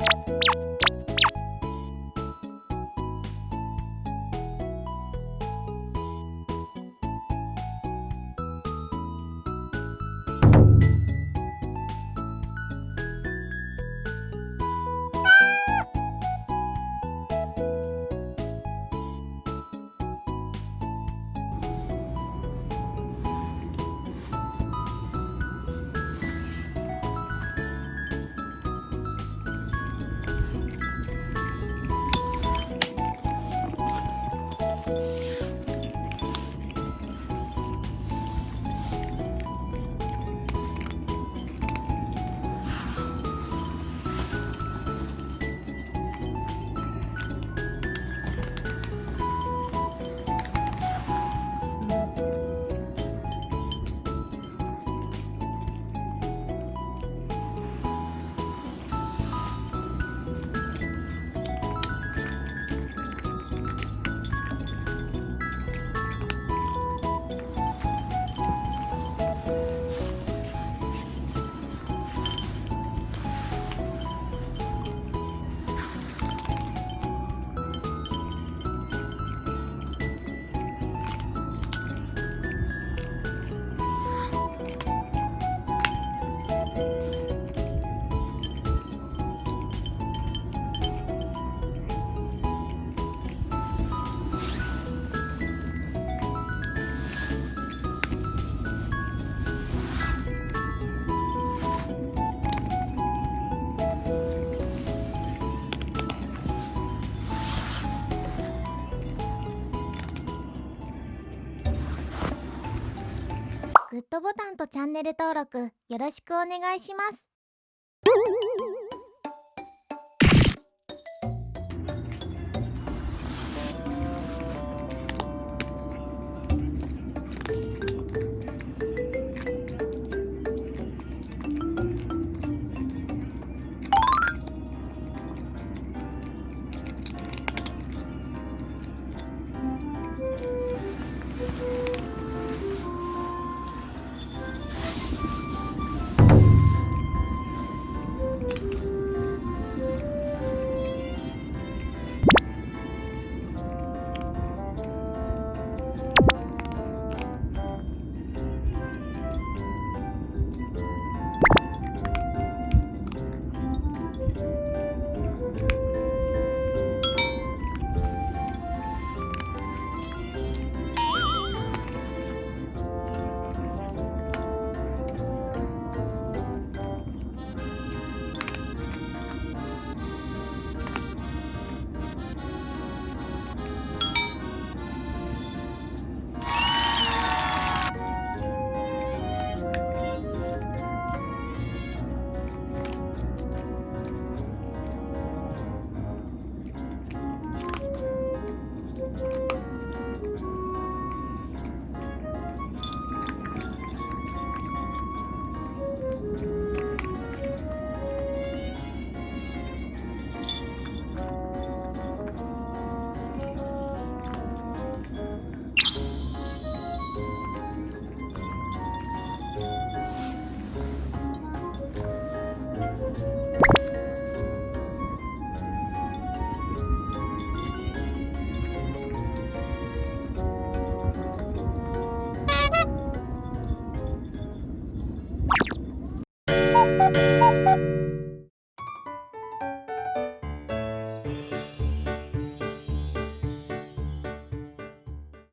you グッドボタンとチャンネル登録よろしくお願いします。